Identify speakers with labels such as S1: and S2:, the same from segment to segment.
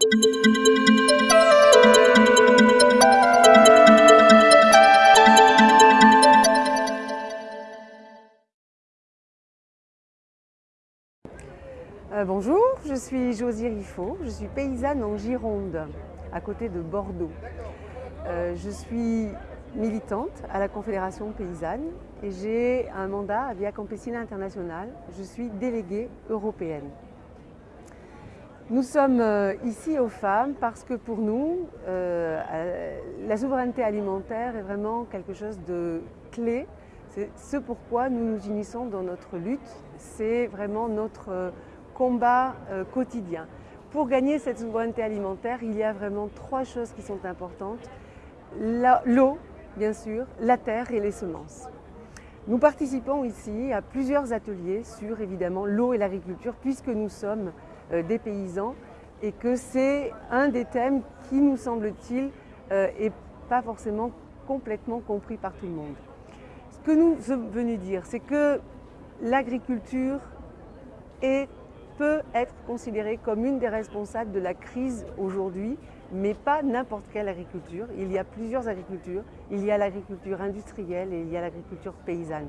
S1: Euh, bonjour, je suis Josie Riffaut, je suis paysanne en Gironde, à côté de Bordeaux. Euh, je suis militante à la Confédération paysanne et j'ai un mandat à Via Campesina International. Je suis déléguée européenne. Nous sommes euh, ici aux femmes parce que pour nous, la souveraineté alimentaire est vraiment quelque chose de clé. C'est ce pourquoi nous nous unissons dans notre lutte. C'est vraiment notre combat euh, quotidien. Pour gagner cette souveraineté alimentaire, il y a vraiment trois choses qui sont importantes. L'eau, bien sûr, la terre et les semences. Nous participons ici à plusieurs ateliers sur évidemment l'eau et l'agriculture puisque nous sommes euh, des paysans et que c'est un des thèmes qui nous semble-t-il n'est euh, pas forcément complètement compris par tout le monde. Ce que nous sommes venus dire, c'est que l'agriculture est peut être considérée comme une des responsables de la crise aujourd'hui, mais pas n'importe quelle agriculture. Il y a plusieurs agricultures. Il y a l'agriculture industrielle et il y a l'agriculture paysanne.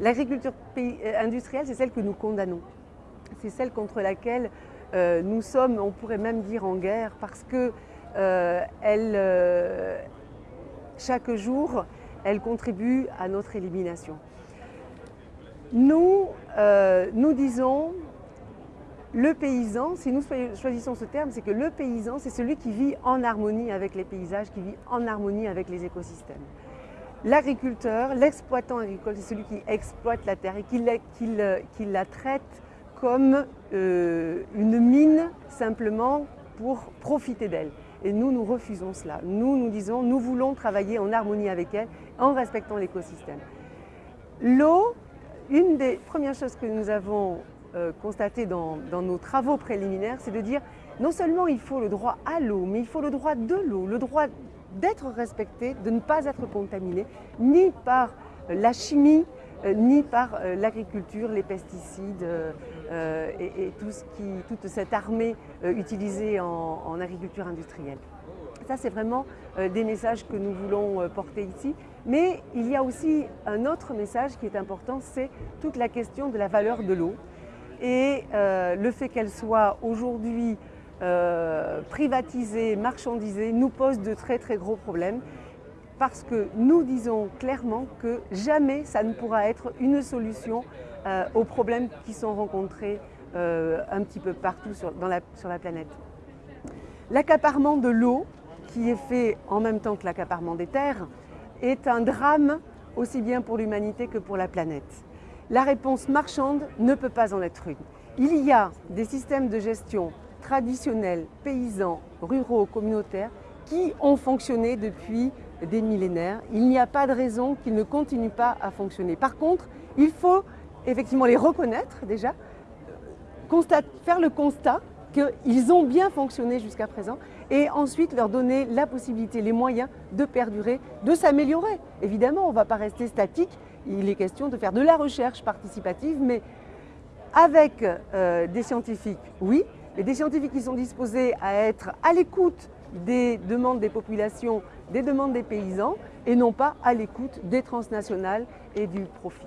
S1: L'agriculture euh, industrielle, c'est celle que nous condamnons. C'est celle contre laquelle euh, nous sommes, on pourrait même dire, en guerre, parce que euh, elle, chaque jour, elle contribue à notre élimination. Nous, nous disons le paysan, si nous choisissons ce terme, c'est que le paysan, c'est celui qui vit en harmonie avec les paysages, qui vit en harmonie avec les écosystèmes. L'agriculteur, l'exploitant agricole, c'est celui qui exploite la terre et qui la, traite comme euh, une mine simplement pour profiter d'elle. Et nous, nous refusons cela. Nous, nous disons, nous voulons travailler en harmonie avec elle, en respectant l'écosystème. L'eau, une des premières choses que nous avons constaté dans, nos travaux préliminaires, c'est de dire non seulement il faut le droit à l'eau, mais il faut le droit de l'eau, le droit d'être respecté, de ne pas être contaminé, ni par la chimie, euh, ni par euh, l'agriculture, les pesticides et, toute cette armée utilisée en, agriculture industrielle. Ça, c'est vraiment des messages que nous voulons porter ici. Mais il y a aussi un autre message qui est important, c'est toute la question de la valeur de l'eau. Et euh, le fait qu'elle soit aujourd'hui euh, privatisée, marchandisée, nous pose de très très gros problèmes parce que nous disons clairement que jamais ça ne pourra être une solution euh, aux problèmes qui sont rencontrés un petit peu partout sur, la, sur la planète. L'accaparement de l'eau, qui est fait en même temps que l'accaparement des terres, est un drame aussi bien pour l'humanité que pour la planète. La réponse marchande ne peut pas en être une. Il y a des systèmes de gestion traditionnels, paysans, ruraux, communautaires, qui ont fonctionné depuis des millénaires. Il n'y a pas de raison qu'ils ne continuent pas à fonctionner. Par contre, il faut effectivement les reconnaître déjà, faire le constat qu'ils ont bien fonctionné jusqu'à présent et ensuite leur donner la possibilité, les moyens de perdurer, de s'améliorer. Évidemment, on ne va pas rester statique il est question de faire de la recherche participative, mais avec euh, des scientifiques, oui, mais des scientifiques qui sont disposés à être à l'écoute des demandes des populations, des demandes des paysans, et non pas à l'écoute des transnationales et du profit.